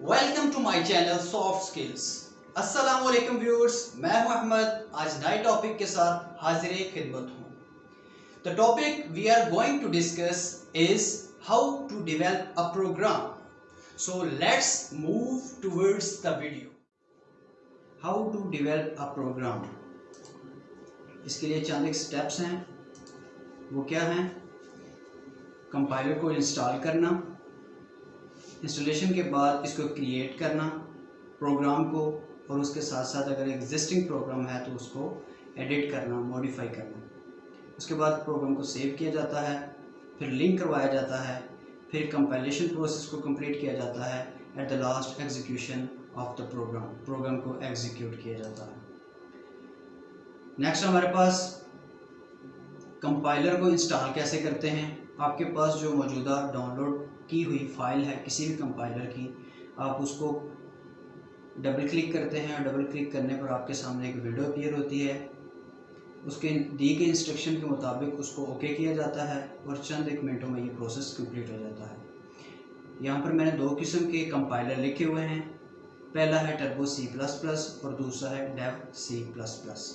Welcome to my channel soft skills अस्सलाम वालेकुम viewers मैं हूँ अहमद. आज नए टॉपिक के साथ हाजिर खिदमत हूँ। The topic we are going to discuss is how to develop a program so let's move towards the video how to develop a program इसके लिए चंद एक स्टेप्स हैं। वो क्या हैं? कंपाइलर को इंस्टॉल करना। इंस्टॉलेशन के बाद इसको क्रिएट करना प्रोग्राम को, और उसके साथ साथ अगर एग्जिस्टिंग प्रोग्राम है तो उसको एडिट करना मॉडिफाई करना। उसके बाद प्रोग्राम को सेव किया जाता है, फिर लिंक करवाया जाता है, फिर कंपाइलेशन प्रोसेस को कंप्लीट किया जाता है at the last execution of the program program को एग्जीक्यूट किया जाता है। नेक्स्ट हमारे पास कंपाइलर को इंस्टॉल कैसे करते हैं? आपके पास जो मौजूदा डाउनलोड की हुई फ़ाइल है किसी भी कंपाइलर की, आप उसको डबल क्लिक करते हैं और डबल क्लिक करने पर आपके सामने एक वीडियो अपीयर होती है। उसके दी गए इंस्ट्रक्शन के मुताबिक उसको ओके किया जाता है और चंद एक मिनटों में ये प्रोसेस कंप्लीट हो जाता है। यहाँ पर मैंने दो किस्म के कंपाइलर लिखे हुए हैं। पहला है टर्बो सी प्लस प्लस और दूसरा है Dev C plus plus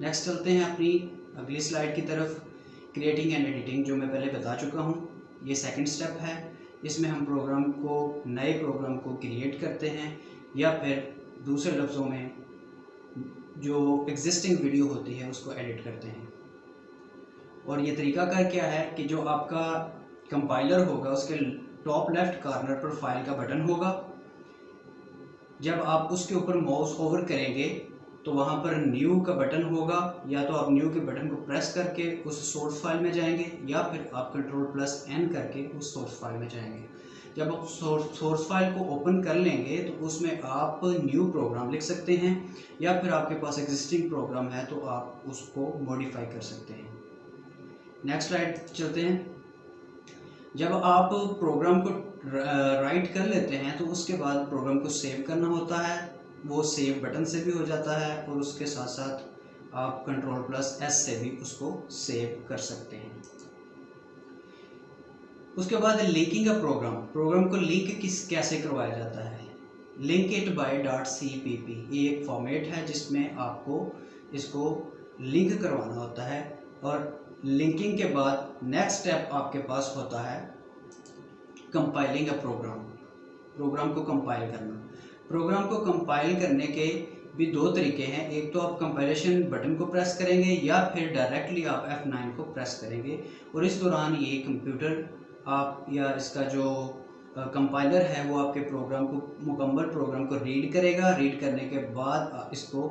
next चलते हैं अपनी अगली स्लाइड की तरफ़। क्रिएटिंग एंड एडिटिंग जो मैं पहले बता चुका हूँ, ये सेकंड स्टेप है। इसमें हम प्रोग्राम को, नए प्रोग्राम को क्रिएट करते हैं, या फिर दूसरे लफ्ज़ों में जो एग्जिस्टिंग वीडियो होती है, उसको एडिट करते हैं। और ये तरीका कर क्या है कि जो आपका कंपाइलर होगा, उसके टॉप लेफ़्ट कॉर्नर पर फ़ाइल का बटन होगा। जब आप उसके ऊपर माउस ओवर करेंगे तो वहाँ पर न्यू का बटन होगा, या तो आप न्यू के बटन को प्रेस करके उस सोर्स फ़ाइल में जाएँगे, या फिर आप कंट्रोल प्लस एन करके उस सोर्स फ़ाइल में जाएँगे। जब आप सोर्स फ़ाइल को ओपन कर लेंगे तो उसमें आप न्यू प्रोग्राम लिख सकते हैं, या फिर आपके पास एग्जिस्टिंग प्रोग्राम है तो आप उसको मॉडिफाई कर सकते हैं। नेक्स्ट स्लाइड चलते हैं। जब आप प्रोग्राम को राइट कर लेते हैं तो उसके बाद प्रोग्राम को सेव करना होता है। वो सेव बटन से भी हो जाता है और उसके साथ साथ आप कंट्रोल प्लस एस से भी उसको सेव कर सकते हैं। उसके बाद लिंकिंग का प्रोग्राम प्रोग्राम को लिंक किस, कैसे करवाया जाता है? Link it by dot C P P ये एक फॉर्मेट है जिसमें आपको इसको लिंक करवाना होता है और लिंकिंग के बाद नेक्स्ट स्टेप आपके पास होता है कंपाइलिंग अ प्रोग्राम प्रोग्राम को कंपाइल करना। प्रोग्राम को कंपाइल करने के भी दो तरीके हैं। एक तो आप कंपाइलेशन बटन को प्रेस करेंगे या फिर डायरेक्टली आप F9 को प्रेस करेंगे। और इस दौरान ये कंप्यूटर आप या इसका जो कंपाइलर है, वो आपके प्रोग्राम को, मुकम्मल प्रोग्राम को रीड करेगा। रीड करने के बाद इसको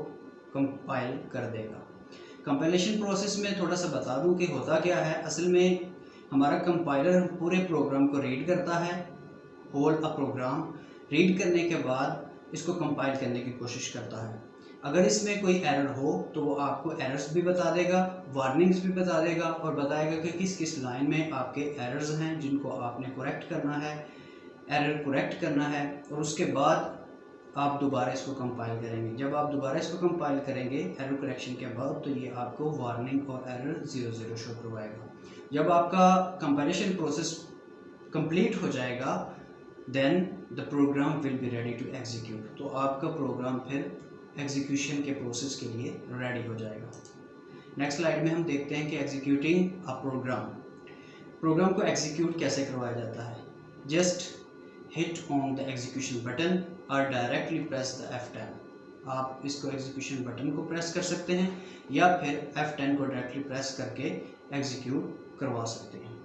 कंपाइल कर देगा। कंपाइलेशन प्रोसेस में थोड़ा सा बता दूँ कि होता क्या है। असल में हमारा कंपाइलर पूरे प्रोग्राम को रीड करता है। होल अ प्रोग्राम। रीड करने के बाद इसको कंपाइल करने की कोशिश करता है। अगर इसमें कोई एरर हो तो वो आपको एरर्स भी बता देगा वार्निंग्स भी बता देगा और बताएगा कि किस किस लाइन में आपके एरर्स हैं जिनको आपने करेक्ट करना है। एरर करेक्ट करना है और उसके बाद आप दोबारा इसको कंपाइल करेंगे। जब आप दोबारा इसको कंपाइल करेंगे एरर करेक्शन के बाद तो ये आपको वार्निंग और एरर ज़ीरो ज़ीरो शो करवाएगा। जब आपका कंपाइलेशन प्रोसेस कंप्लीट हो जाएगा then the program will be ready to execute तो आपका प्रोग्राम फिर एग्जीक्यूशन के प्रोसेस के लिए रेडी हो जाएगा। नेक्स्ट स्लाइड में हम देखते हैं कि एग्जीक्यूटिंग अ प्रोग्राम प्रोग्राम को एग्जीक्यूट कैसे करवाया जाता है? Just hit on the execution button और डायरेक्टली प्रेस द F10 आप इसको एग्जीक्यूशन बटन को प्रेस कर सकते हैं या फिर F10 को डायरेक्टली प्रेस करके एग्जीक्यूट करवा सकते हैं।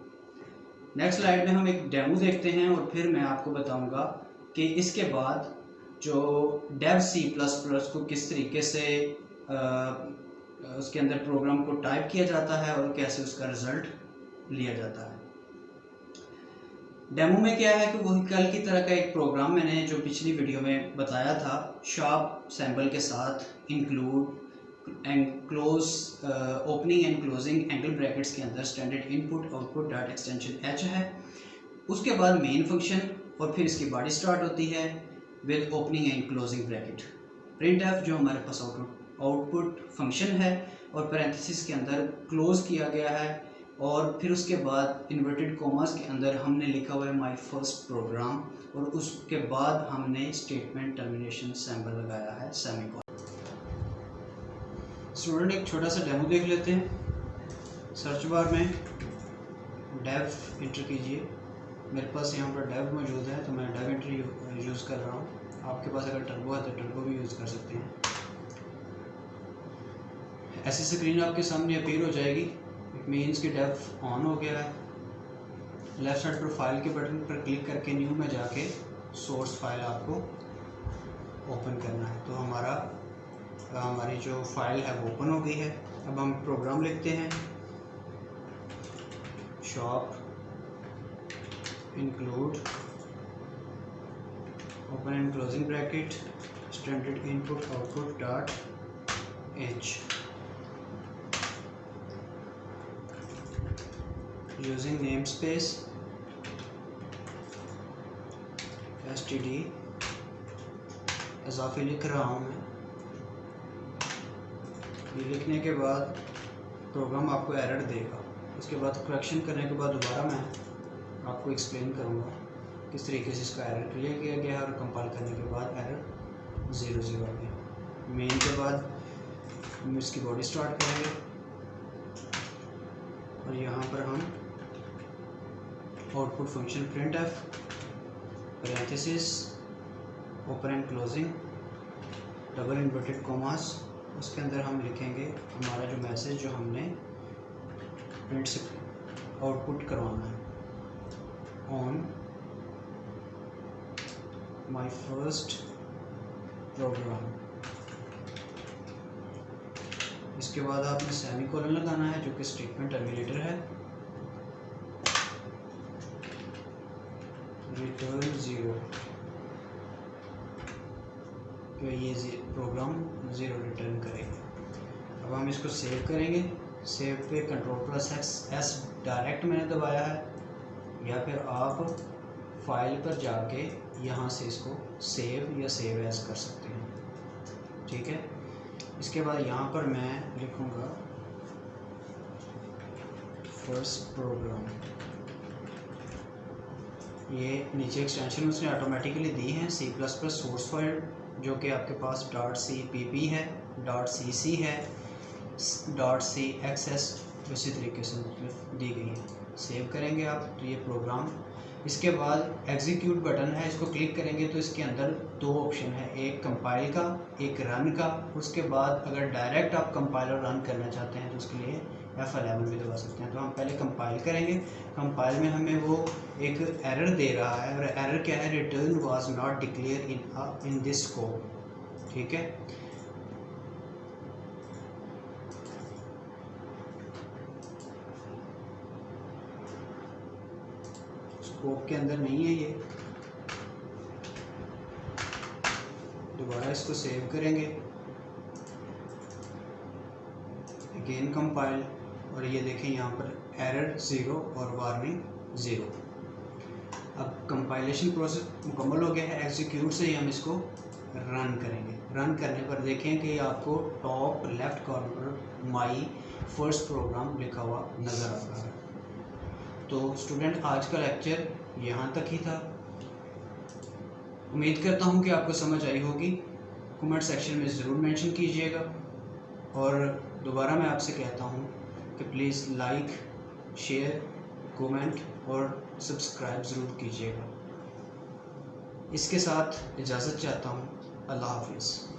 नेक्स्ट स्लाइड में हम एक डेमो देखते हैं और फिर मैं आपको बताऊँगा कि इसके बाद जो डेव सी प्लस प्लस को किस तरीके से आ, उसके अंदर प्रोग्राम को टाइप किया जाता है और कैसे उसका रिज़ल्ट लिया जाता है। डेमो में क्या है कि वही कल की तरह का एक प्रोग्राम मैंने जो पिछली वीडियो में बताया था शॉप सैंपल के साथ include and close opening and closing angle brackets के अंदर standard input output dot extension H है। उसके बाद मेन फ़ंक्शन और फिर इसकी बॉडी स्टार्ट होती है with opening and closing bracket print f जो हमारे पास आउटपुट आउटपुट फ़ंक्शन है और पैरेंथेसिस के अंदर क्लोज किया गया है और फिर उसके बाद इन्वर्टेड कॉमर्स के अंदर हमने लिखा हुआ है माय फ़र्स्ट प्रोग्राम और उसके बाद हमने स्टेटमेंट टर्मिनेशन सैम्बल लगाया है सेमी स्टूडेंट एक छोटा सा डेमो देख लेते हैं। सर्च बार में डेव इंटर कीजिए। मेरे पास यहाँ पर डेव मौजूद है तो मैं डेव इंटर यूज़ कर रहा हूँ। आपके पास अगर टर्बो है तो टर्बो भी यूज़ कर सकते हैं। ऐसी स्क्रीन आपके सामने अपीयर हो जाएगी। इट मीन्स कि डेव ऑन हो गया है। लेफ़्ट साइड पर फ़ाइल के बटन पर क्लिक करके न्यू में जाके सोर्स फ़ाइल आपको ओपन करना है। तो हमारा तो हमारी जो फ़ाइल है वो ओपन हो गई है। अब हम प्रोग्राम लिखते हैं। Sharp include open and closing bracket standard input output dot H using namespace S T D इजाफी लिख रहा हूँ मैं। ये लिखने के बाद प्रोग्राम आपको एरर देगा। उसके बाद करेक्शन करने के बाद दोबारा मैं आपको एक्सप्लेन करूँगा किस तरीके से इसका एरर क्लियर किया गया और कंपाइल करने के बाद एरर ज़ीरो ज़ीरो आ गया मेन के बाद हम इसकी बॉडी स्टार्ट करेंगे। और यहाँ पर हम output function print f parenthesis open and closing double inverted commas उसके अंदर हम लिखेंगे हमारा जो मैसेज जो हमने प्रिंट से आउटपुट करवाना है. ऑन my फ़र्स्ट प्रोग्राम इसके बाद आपने सेमी कॉलन लगाना है, जो कि स्टेटमेंट टर्मिनेटर है. रिटर्न ज़ीरो ये प्रोग्राम ज़ीरो रिटर्न करेगा। अब हम इसको सेव करेंगे। सेव पे control plus X S direct मैंने दबाया है, या फिर आप फ़ाइल पर जाके यहाँ से इसको सेव या सेव एस कर सकते हैं। ठीक है? इसके बाद यहाँ पर मैं लिखूँगा फ़र्स्ट प्रोग्राम ये नीचे एक्सटेंशन उसने ऑटोमेटिकली दी हैं C plus plus source file जो कि आपके पास डॉट सी पी पी है डॉट सी सी है डॉट सी एक्स एस इसी तरीके से दी गई है। सेव करेंगे आप तो ये प्रोग्राम इसके बाद एग्जीक्यूट बटन है, इसको क्लिक करेंगे तो इसके अंदर दो ऑप्शन है, एक कंपाइल का, एक रन का। उसके बाद अगर डायरेक्ट आप कंपाइल और रन करना चाहते हैं तो उसके लिए एफ़ एलेवन भी दबा सकते हैं। तो हम पहले कंपाइल करेंगे। कंपाइल में हमें वो एक एरर दे रहा है और एरर क्या है? Return was not declared in in this code ठीक है? स्कोप के अंदर नहीं है ये। दोबारा इसको सेव करेंगे। अगेन कंपाइल और ये देखें यहाँ पर एरर ज़ीरो और वार्निंग ज़ीरो अब कंपाइलेशन प्रोसेस मुकम्मल हो गया है एग्जीक्यूट से ही हम इसको रन करेंगे। रन करने पर देखें कि आपको top left corner my first program लिखा हुआ नज़र आ रहा है। तो स्टूडेंट आज का लेक्चर यहाँ तक ही था। उम्मीद करता हूँ कि आपको समझ आई होगी। कमेंट सेक्शन में ज़रूर मेंशन कीजिएगा। और दोबारा मैं आपसे कहता हूँ कि प्लीज़ लाइक शेयर कमेंट और सब्सक्राइब ज़रूर कीजिएगा। इसके साथ इजाज़त चाहता हूँ। अल्लाह हाफिज़।